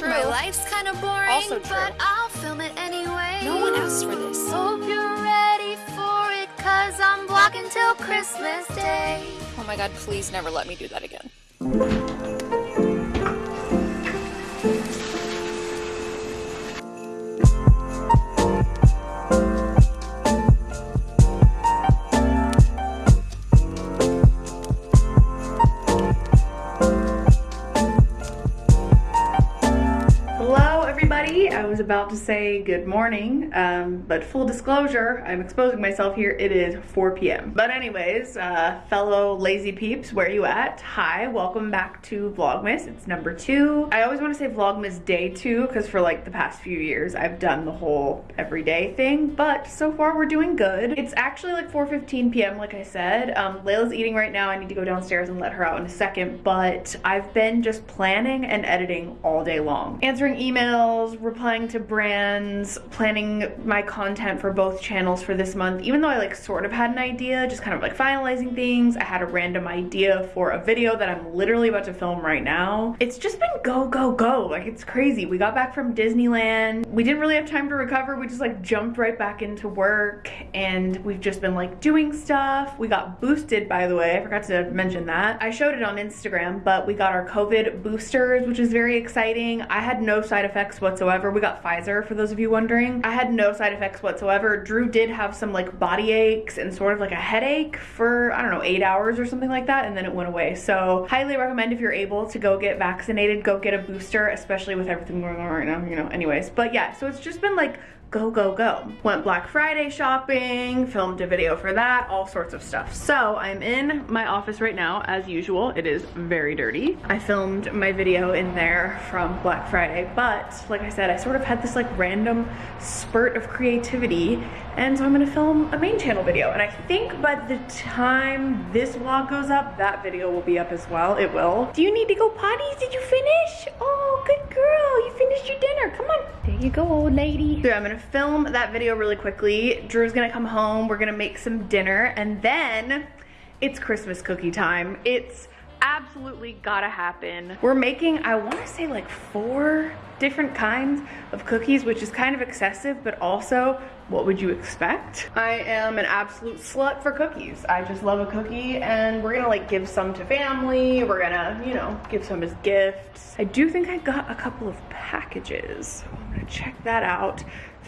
true. My life's kind of boring, Also true. but I'll film it anyway. No one asked for this. Hope you're ready for it, cause I'm vlogging till Christmas Day. Oh my god, please never let me do that again. About to say good morning, um, but full disclosure, I'm exposing myself here. It is 4 p.m. But anyways, uh, fellow lazy peeps, where are you at? Hi, welcome back to Vlogmas. It's number two. I always want to say Vlogmas day two because for like the past few years, I've done the whole everyday thing, but so far we're doing good. It's actually like 4.15 p.m. like I said. Um, Layla's eating right now. I need to go downstairs and let her out in a second, but I've been just planning and editing all day long. Answering emails, replying to brands, planning my content for both channels for this month. Even though I like sort of had an idea, just kind of like finalizing things. I had a random idea for a video that I'm literally about to film right now. It's just been go, go, go. Like it's crazy. We got back from Disneyland. We didn't really have time to recover. We just like jumped right back into work and we've just been like doing stuff. We got boosted by the way. I forgot to mention that. I showed it on Instagram, but we got our COVID boosters, which is very exciting. I had no side effects whatsoever. We got Pfizer for those of you wondering. I had no side effects whatsoever. Drew did have some like body aches and sort of like a headache for, I don't know, eight hours or something like that. And then it went away. So highly recommend if you're able to go get vaccinated, go get a booster, especially with everything going on right now, you know, anyways. But yeah, so it's just been like go, go, go. Went Black Friday shopping, filmed a video for that, all sorts of stuff. So I'm in my office right now, as usual. It is very dirty. I filmed my video in there from Black Friday, but like I said, I sort of had this like random spurt of creativity, and so I'm gonna film a main channel video. And I think by the time this vlog goes up, that video will be up as well. It will. Do you need to go potty? Did you finish? Oh, good girl. You finished your dinner. Come on. There you go, old lady. So I'm gonna film that video really quickly. Drew's gonna come home. We're gonna make some dinner and then it's Christmas cookie time. It's absolutely gotta happen. We're making, I wanna say like four different kinds of cookies, which is kind of excessive, but also what would you expect? I am an absolute slut for cookies. I just love a cookie and we're gonna like give some to family. We're gonna, you know, give some as gifts. I do think I got a couple of packages. I'm gonna check that out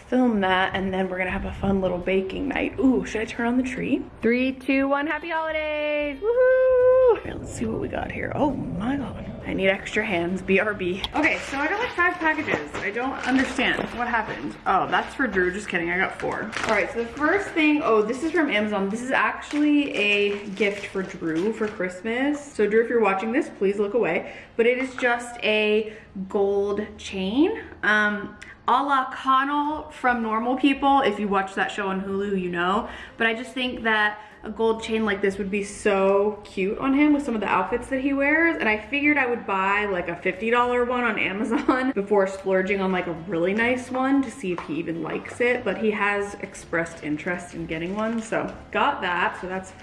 film that and then we're gonna have a fun little baking night. Ooh, should I turn on the tree? Three, two, one, happy holidays! Woohoo! Okay, let's see what we got here. Oh my god. I need extra hands, BRB. Okay, so I got like five packages. I don't understand what happened. Oh, that's for Drew, just kidding, I got four. All right, so the first thing, oh, this is from Amazon. This is actually a gift for Drew for Christmas. So Drew, if you're watching this, please look away. But it is just a gold chain. Um, a la Connell from Normal People. If you watch that show on Hulu, you know. But I just think that a gold chain like this would be so cute on him with some of the outfits that he wears. And I figured I would buy like a $50 one on Amazon before splurging on like a really nice one to see if he even likes it. But he has expressed interest in getting one. So got that. So that's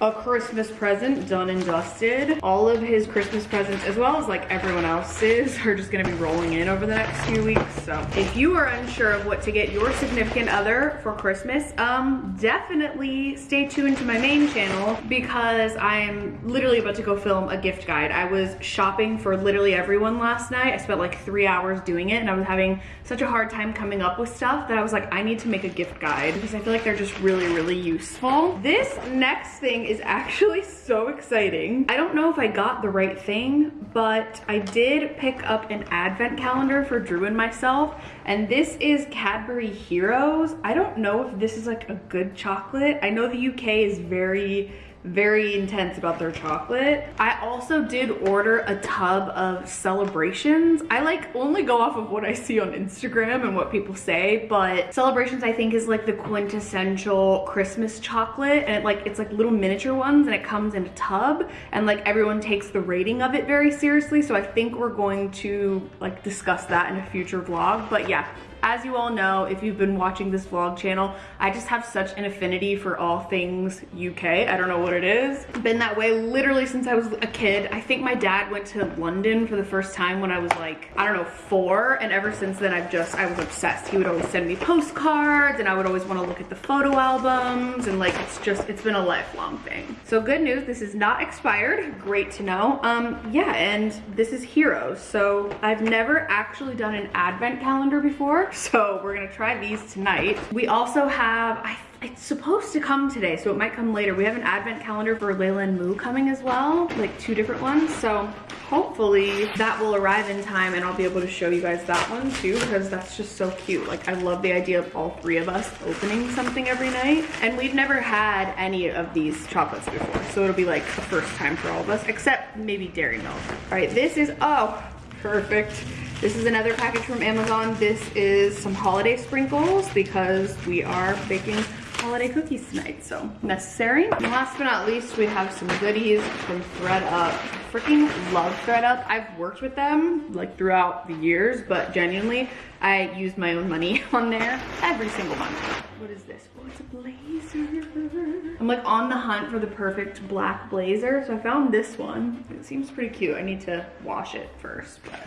a Christmas present done and dusted. All of his Christmas presents, as well as like everyone else's, are just gonna be rolling in over the next few weeks. So if you are unsure of what to get your significant other for Christmas, um, definitely stay tuned to my main channel because I am literally about to go film a gift guide. I was shopping for literally everyone last night. I spent like three hours doing it and I was having such a hard time coming up with stuff that I was like, I need to make a gift guide because I feel like they're just really, really useful. This next thing is actually so exciting. I don't know if I got the right thing, but I did pick up an advent calendar for Drew and myself, and this is Cadbury Heroes. I don't know if this is like a good chocolate. I know the UK is very very intense about their chocolate. I also did order a tub of celebrations. I like only go off of what I see on Instagram and what people say, but celebrations I think is like the quintessential Christmas chocolate and it like it's like little miniature ones and it comes in a tub and like everyone takes the rating of it very seriously. So I think we're going to like discuss that in a future vlog. But yeah, As you all know, if you've been watching this vlog channel, I just have such an affinity for all things UK. I don't know what it is. Been that way literally since I was a kid. I think my dad went to London for the first time when I was like, I don't know, four. And ever since then, I've just, I was obsessed. He would always send me postcards and I would always want to look at the photo albums. And like, it's just, it's been a lifelong thing. So good news, this is not expired. Great to know. Um, yeah, and this is Heroes. So I've never actually done an advent calendar before. So we're gonna try these tonight. We also have, I it's supposed to come today, so it might come later. We have an advent calendar for Layla and Moo coming as well, like two different ones. So hopefully that will arrive in time and I'll be able to show you guys that one too because that's just so cute. Like I love the idea of all three of us opening something every night. And we've never had any of these chocolates before. So it'll be like the first time for all of us, except maybe Dairy Milk. All right, this is, oh, perfect. This is another package from Amazon. This is some holiday sprinkles because we are baking holiday cookies tonight, so necessary. And last but not least, we have some goodies from thredUP. Freaking love thredUP. I've worked with them like throughout the years, but genuinely, I use my own money on there every single month. What is this? Oh, it's a blazer. I'm like on the hunt for the perfect black blazer, so I found this one. It seems pretty cute. I need to wash it first, but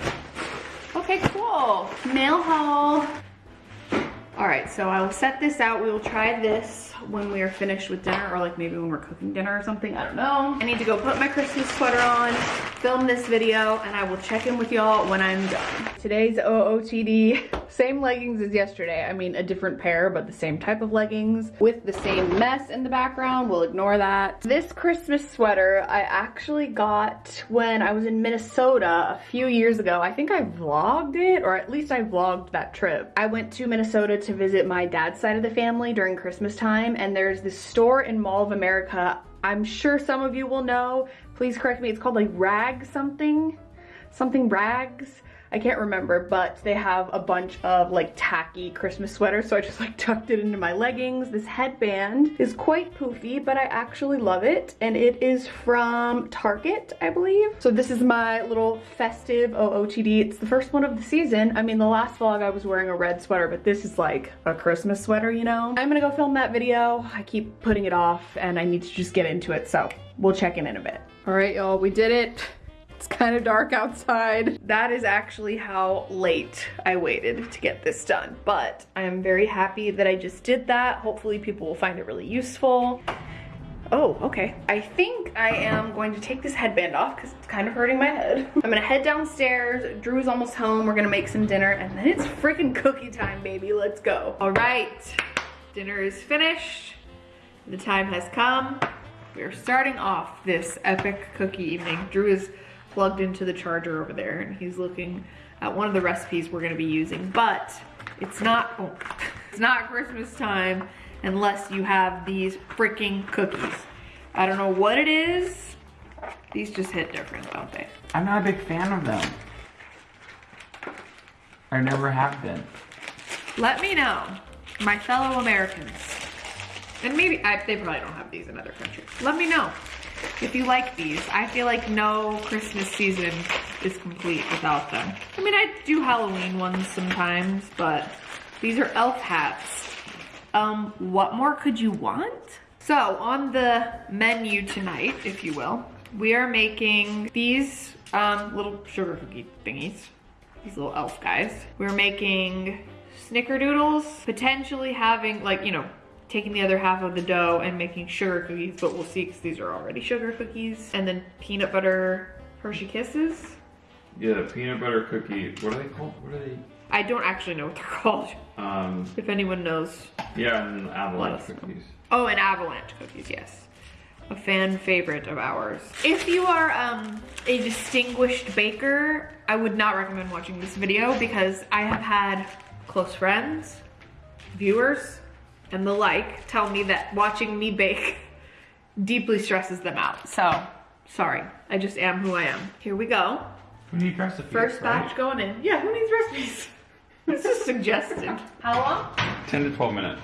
okay, cool. Mail haul. All right, so I will set this out. We will try this when we are finished with dinner or like maybe when we're cooking dinner or something, I don't know. I need to go put my Christmas sweater on, film this video, and I will check in with y'all when I'm done. Today's OOTD, same leggings as yesterday. I mean, a different pair, but the same type of leggings with the same mess in the background. We'll ignore that. This Christmas sweater I actually got when I was in Minnesota a few years ago. I think I vlogged it, or at least I vlogged that trip. I went to Minnesota to visit my dad's side of the family during Christmas time, and there's this store in Mall of America. I'm sure some of you will know. Please correct me. It's called like Rag something, something Rags. I can't remember, but they have a bunch of like tacky Christmas sweaters, so I just like tucked it into my leggings. This headband is quite poofy, but I actually love it, and it is from Target, I believe. So this is my little festive OOTD. It's the first one of the season. I mean, the last vlog I was wearing a red sweater, but this is like a Christmas sweater, you know? I'm gonna go film that video. I keep putting it off, and I need to just get into it, so we'll check in in a bit. All right, y'all, we did it. It's kind of dark outside. That is actually how late I waited to get this done, but I am very happy that I just did that. Hopefully people will find it really useful. Oh, okay. I think I am going to take this headband off because it's kind of hurting my head. I'm gonna head downstairs. Drew's almost home. We're gonna make some dinner and then it's freaking cookie time, baby. Let's go. All right, dinner is finished. The time has come. We are starting off this epic cookie evening. Drew is plugged into the charger over there and he's looking at one of the recipes we're gonna be using, but it's not, oh, it's not Christmas time unless you have these freaking cookies. I don't know what it is. These just hit different, don't they? I'm not a big fan of them. I never have been. Let me know, my fellow Americans. And maybe, I, they probably don't have these in other countries. Let me know if you like these. I feel like no Christmas season is complete without them. I mean, I do Halloween ones sometimes, but these are elf hats. Um, what more could you want? So on the menu tonight, if you will, we are making these um, little sugar cookie thingies. These little elf guys. We're making snickerdoodles, potentially having like, you know, taking the other half of the dough and making sugar cookies, but we'll see because these are already sugar cookies. And then peanut butter Hershey Kisses. Yeah, the peanut butter cookie. What are they called? What are they? I don't actually know what they're called. Um, If anyone knows. yeah, and avalanche cookies. Oh, and avalanche cookies, yes. A fan favorite of ours. If you are um, a distinguished baker, I would not recommend watching this video because I have had close friends, viewers, and the like tell me that watching me bake deeply stresses them out. So, sorry. I just am who I am. Here we go. Who need recipes? First right? batch going in. Yeah, who needs recipes? this is suggested. How long? 10 to 12 minutes.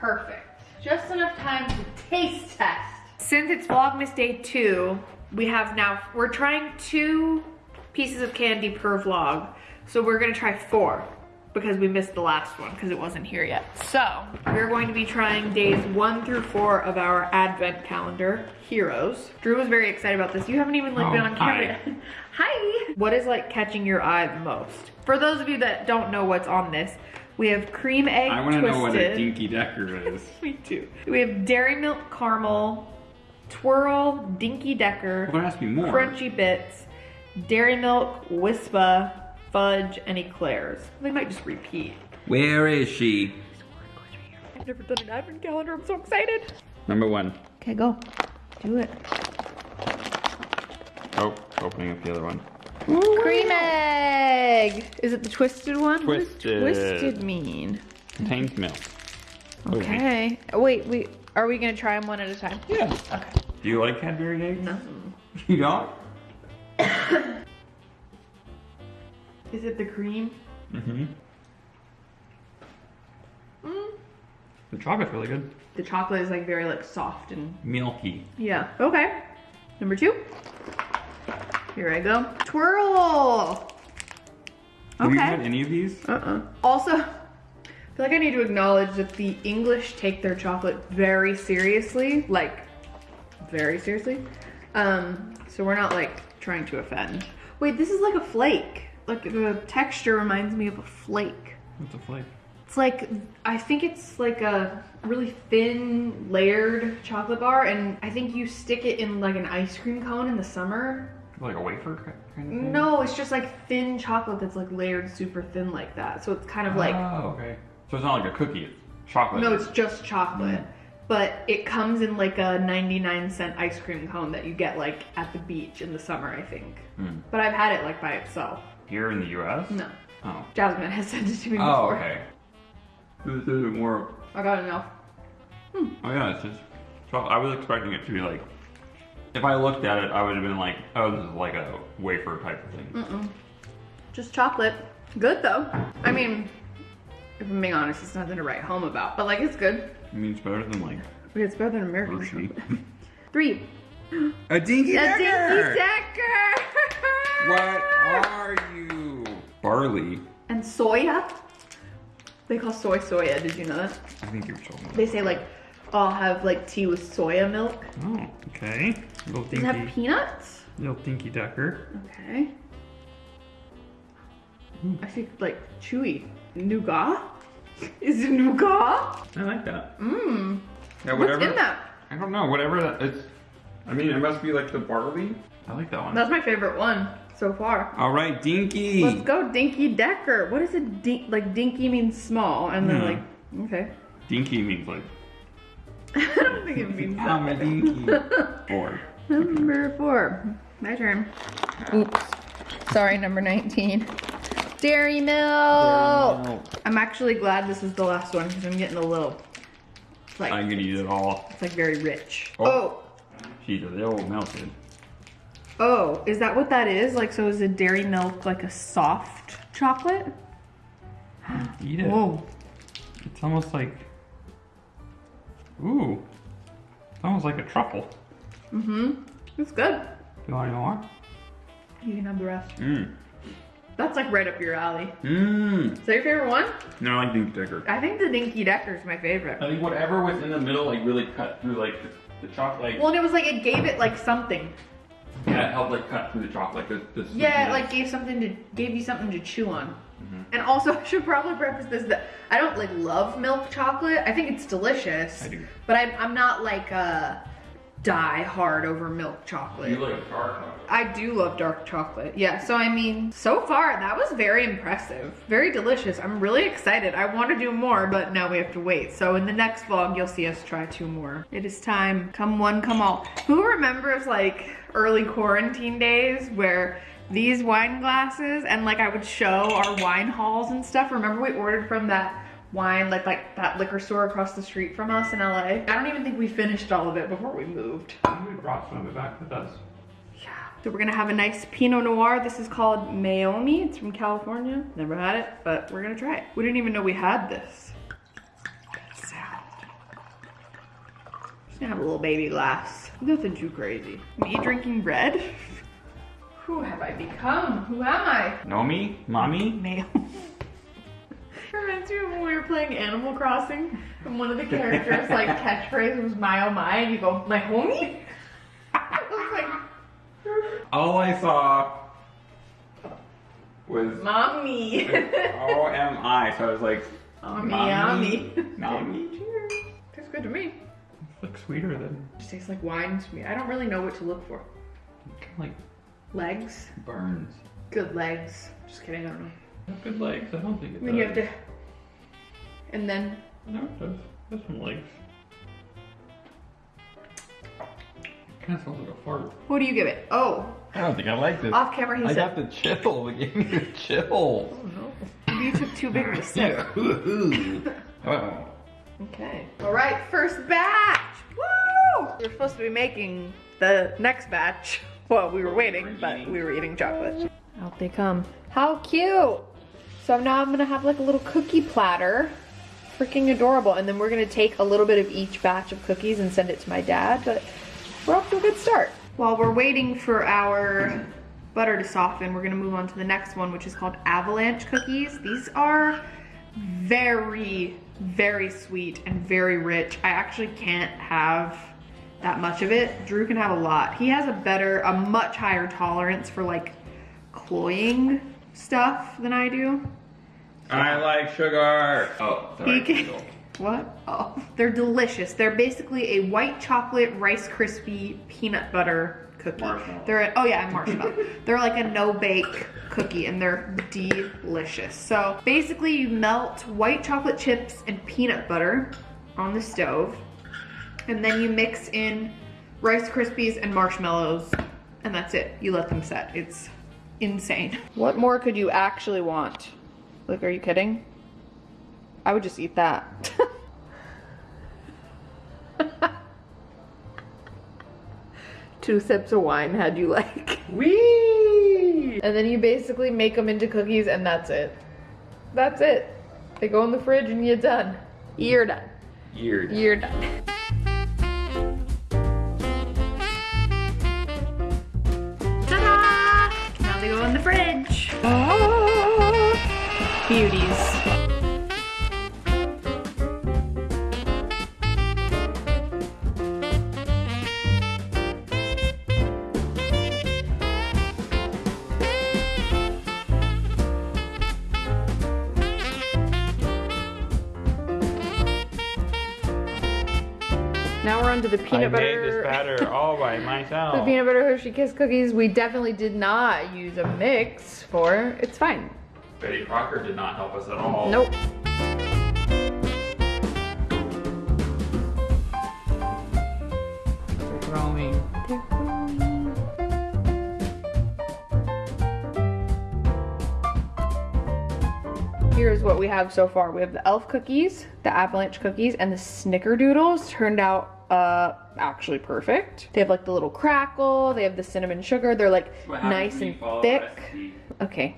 Perfect. Just enough time to taste test. Since it's Vlogmas Day 2, we have now, we're trying two pieces of candy per vlog. So we're gonna try four. Because we missed the last one because it wasn't here yet. So we're going to be trying days one through four of our advent calendar, Heroes. Drew was very excited about this. You haven't even like Oh, been on camera hi. Hi. What is like catching your eye the most? For those of you that don't know what's on this, we have cream egg I want to know what a Dinky Decker is. Me too. We have dairy milk caramel, twirl, dinky decker, Well, to be more. crunchy bits, dairy milk, wispa, fudge, and eclairs. They might just repeat. Where is she? I've never done an advent calendar. I'm so excited. Number one. Okay, go. Do it. Oh, opening up the other one. Ooh, Cream egg. Is it the twisted one? What does Twisted. twisted mean? Contains milk. Wait. Okay. Wait, we are we gonna try them one at a time? Yeah. Do you like Cadbury eggs? No. You don't? Is it the cream? Mm-hmm. Mm. The chocolate's really good. The chocolate is like very like soft and Milky. yeah. Okay. Number two. Here I go. Twirl. Okay. Have you had any of these? Uh-uh. Also, I feel like I need to acknowledge that the English take their chocolate very seriously, like very seriously. Um, so we're not like trying to offend. Wait, this is like a flake. Like the texture reminds me of a flake. What's a flake? It's like I think it's like a really thin layered chocolate bar, and I think you stick it in like an ice cream cone in the summer. Like a wafer ki- kind of thing? No, it's just like thin chocolate that's like layered super thin like that. So it's kind of like Oh, okay. So it's not like a cookie. It's chocolate. no, it's just chocolate. But it comes in like a 99 cent ice cream cone that you get like at the beach in the summer, I think. Hmm. But I've had it like by itself. Here in the U.S. No. Oh. Jasmine has sent it to me Oh, before. okay. This isn't more. I got enough. Oh yeah, it's just. chocolate. I was expecting it to be like. If I looked at it, I would have been like, oh, this is like a wafer type of thing. Mm -mm. Just chocolate. Good though. I mean, if I'm being honest, it's nothing to write home about. But like, it's good. I mean, it's better than like It's better than American chocolate. Three. A dinky A dinky decker. What are you? Barley. And soya. They call soy soya. Did you know that? I think you're told me. They say like, I'll have like tea with soya milk. Oh, okay. Little Does it have peanuts? little dinky ducker. Okay. Hmm. I see like chewy nougat. Is it nougat? I like that. Mmm. Yeah, What's whatever. in that? I don't know. Whatever that it's. I mean, it must be like the barley. I like that one. That's my favorite one so far. All right, dinky. Let's go, Dinky Decker. What is a dink? Like Dinky means small, and then Hmm. like okay. Dinky means like I don't think it means I'm a dinky. Four. Number four. My turn. Oops. Sorry, number 19. Dairy milk. I'm actually glad this is the last one because I'm getting a little. Like I'm gonna eat it all. it's like very rich. Oh. Oh. She's a little melted. Oh, is that what that is? Like, so is a dairy milk like a soft chocolate? Eat it. Whoa. It's almost like. Ooh. It's almost like a truffle. Mm-hmm. It's good. Do you want any more? You can have the rest. Mmm. That's like right up your alley. Mmm. Is that your favorite one? No, I like dinky decker. I think the Dinky Decker is my favorite. I think whatever was in the middle, like really cut through like the, the chocolate. Well, and it was like it gave it like something. Yeah, it helped like cut through the chocolate. Like the, the Yeah, it like gave something to gave you something to chew on. Mm-hmm. And also, I should probably preface this that I don't like love milk chocolate. I think it's delicious. I do. But I'm I'm not like a die hard over milk chocolate. You like dark chocolate. I do love dark chocolate. Yeah, so I mean, so far that was very impressive. Very delicious. I'm really excited. I want to do more, but now we have to wait. So in the next vlog, you'll see us try two more. It is time. Come one, come all. Who remembers like early quarantine days where these wine glasses and like I would show our wine hauls and stuff. Remember we ordered from that wine, like like that liquor store across the street from us in LA? I don't even think we finished all of it before we moved. We brought some of it back with us. So we're gonna have a nice Pinot Noir. This is called Meiomi. It's from California. Never had it, but we're gonna try it. We didn't even know we had this. Sound. Just gonna have a little baby glass. Nothing too crazy. Me drinking red? Who have I become? Who am I? Know me? Mommy? Mayo. Reminds me of when we were playing Animal Crossing and one of the characters like catchphrase was my oh my and you go, my homie? I was like, All I saw was mommy. O M I, so I was like, Mommy, mommy, yummy. mommy. Tastes good to me. Looks sweeter than Just tastes like wine to me. I don't really know what to look for. kind of like Legs? burns. Good legs. Just kidding, I don't know. Good legs. I don't think it Then you have to. And then. No, it does. That's some legs. Kind of sounds like a fart. What do you give it? Oh, I don't think I like this. off camera he I said. got the chill. It gave me the chill. Oh, Maybe you took too big of a sip. oh. Okay. All right, first batch. Woo! We were supposed to be making the next batch while we were waiting, but we were eating chocolate. Out they come. How cute! So now I'm gonna have like a little cookie platter. Freaking adorable. And then we're gonna take a little bit of each batch of cookies and send it to my dad, but we're off to a good start. While we're waiting for our butter to soften, we're gonna move on to the next one, which is called avalanche cookies. These are very, very sweet and very rich. I actually can't have that much of it. Drew can have a lot. He has a better, a much higher tolerance for like cloying stuff than I do. I like sugar. Oh, sorry. He can- Kendall. What? Oh, they're delicious. They're basically a white chocolate Rice Krispie peanut butter cookie. Marshmallow. They're a, oh yeah, and marshmallow. they're like a no bake cookie and they're delicious. So basically, you melt white chocolate chips and peanut butter on the stove, and then you mix in Rice Krispies and marshmallows, and that's it. You let them set. It's insane. What more could you actually want? Like, are you kidding? I would just eat that. Two sips of wine, how'd you like? Wee! And then you basically make them into cookies and that's it. That's it. They go in the fridge and you're done. You're done. Weird. You're done. Now we're on to the peanut I butter. made this batter all by myself. The peanut butter Hershey Kiss cookies, we definitely did not use a mix for. It's fine. Betty Crocker did not help us at all. Nope. Growing. Here's what we have so far. We have the elf cookies, the avalanche cookies, and the snickerdoodles turned out uh actually perfect. They have like the little crackle, they have the cinnamon sugar, they're like nice and thick. recipe? Okay.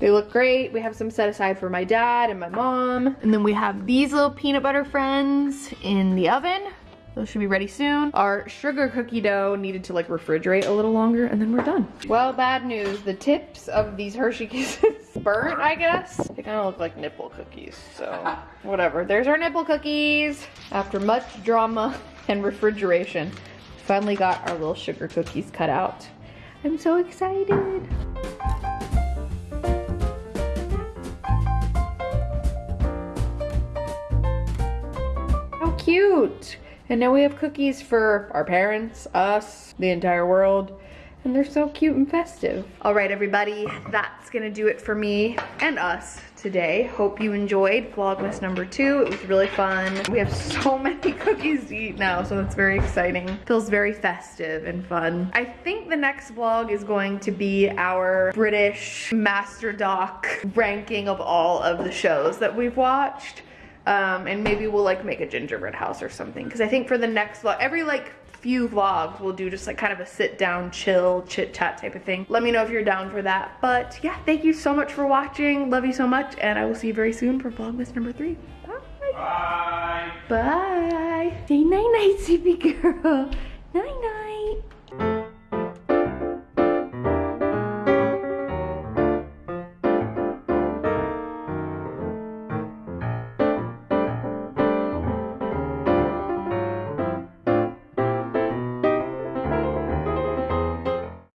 They look great. We have some set aside for my dad and my mom. And then we have these little peanut butter friends in the oven. Those should be ready soon. Our sugar cookie dough needed to like refrigerate a little longer and then we're done. Well, bad news. The tips of these Hershey Kisses burnt, I guess. They kind of look like nipple cookies, so whatever. There's our nipple cookies. After much drama and refrigeration, finally got our little sugar cookies cut out. I'm so excited. How cute! And now we have cookies for our parents, us, the entire world. And they're so cute and festive. All right, everybody, that's gonna do it for me and us today. Hope you enjoyed Vlogmas number two. It was really fun. We have so many cookies to eat now, so it's very exciting. Feels very festive and fun. I think the next vlog is going to be our British Master Doc ranking of all of the shows that we've watched. Um, and maybe we'll like make a gingerbread house or something. Cause I think for the next vlog, every like few vlogs we'll do just like kind of a sit down, chill, chit chat type of thing. Let me know if you're down for that. But yeah, thank you so much for watching. Love you so much. And I will see you very soon for Vlogmas number three. Bye. Bye. Bye. Say night night, sleepy girl.